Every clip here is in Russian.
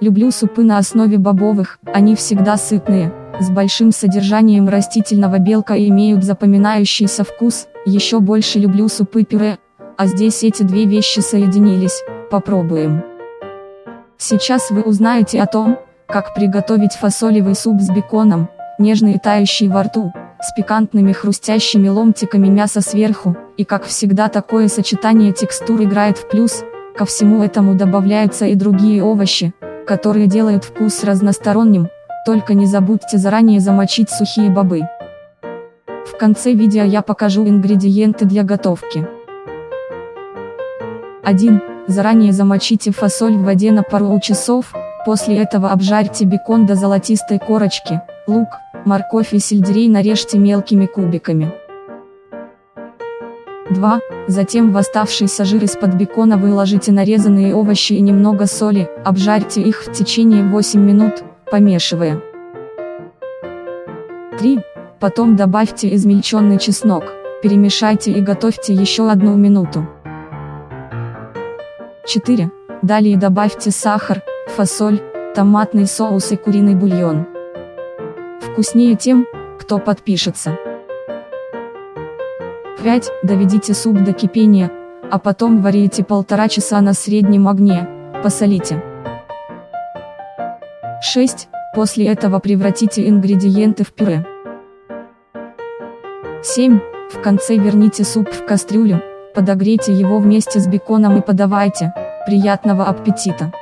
Люблю супы на основе бобовых, они всегда сытные, с большим содержанием растительного белка и имеют запоминающийся вкус, еще больше люблю супы-пюре, а здесь эти две вещи соединились, попробуем. Сейчас вы узнаете о том, как приготовить фасолевый суп с беконом, нежный и тающий во рту, с пикантными хрустящими ломтиками мяса сверху, и как всегда такое сочетание текстур играет в плюс, ко всему этому добавляются и другие овощи, которые делают вкус разносторонним, только не забудьте заранее замочить сухие бобы. В конце видео я покажу ингредиенты для готовки. 1. Заранее замочите фасоль в воде на пару часов, после этого обжарьте бекон до золотистой корочки, лук, морковь и сельдерей нарежьте мелкими кубиками. 2. Затем в оставшийся жир из-под бекона выложите нарезанные овощи и немного соли, обжарьте их в течение 8 минут, помешивая. 3. Потом добавьте измельченный чеснок, перемешайте и готовьте еще одну минуту. 4. Далее добавьте сахар, фасоль, томатный соус и куриный бульон. Вкуснее тем, кто подпишется. 5. Доведите суп до кипения, а потом варите полтора часа на среднем огне, посолите. 6. После этого превратите ингредиенты в пюре. 7. В конце верните суп в кастрюлю, подогрейте его вместе с беконом и подавайте. Приятного аппетита!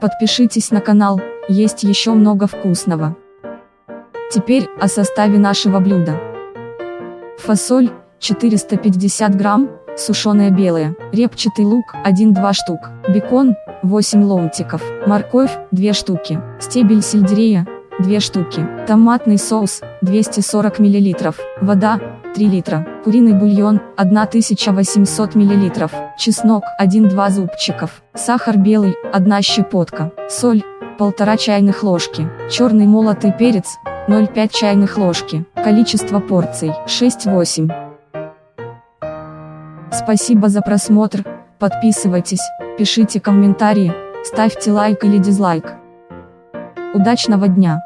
Подпишитесь на канал, есть еще много вкусного. Теперь о составе нашего блюда. Фасоль 450 грамм, сушеная белая, репчатый лук 1-2 штук, бекон 8 ломтиков, морковь 2 штуки, стебель сельдерея 2 штуки, томатный соус 240 мл, вода 3 литра, куриный бульон 1800 мл, чеснок 1-2 зубчиков, сахар белый 1 щепотка, соль 1,5 чайных ложки, черный молотый перец 0,5 чайных ложки. Количество порций 6-8. Спасибо за просмотр, подписывайтесь, пишите комментарии, ставьте лайк или дизлайк. Удачного дня!